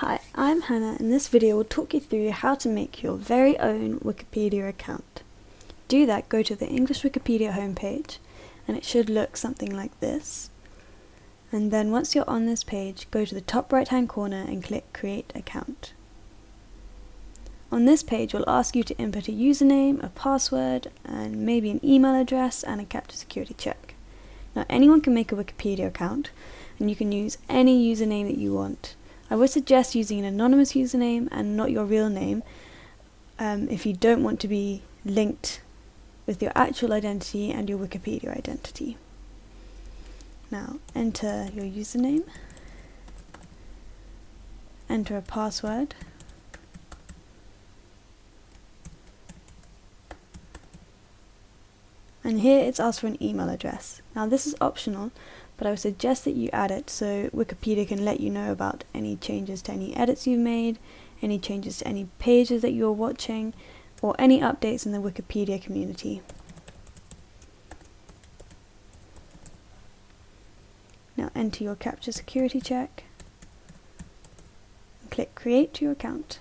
Hi, I'm Hannah and this video will talk you through how to make your very own Wikipedia account. To do that, go to the English Wikipedia homepage and it should look something like this. And then once you're on this page, go to the top right hand corner and click Create Account. On this page, we'll ask you to input a username, a password, and maybe an email address and a CAPTCHA security check. Now anyone can make a Wikipedia account and you can use any username that you want. I would suggest using an anonymous username and not your real name um, if you don't want to be linked with your actual identity and your Wikipedia identity. Now enter your username, enter a password, and here it's asked for an email address. Now this is optional but I would suggest that you add it so Wikipedia can let you know about any changes to any edits you've made, any changes to any pages that you're watching, or any updates in the Wikipedia community. Now enter your CAPTCHA security check and click create your account.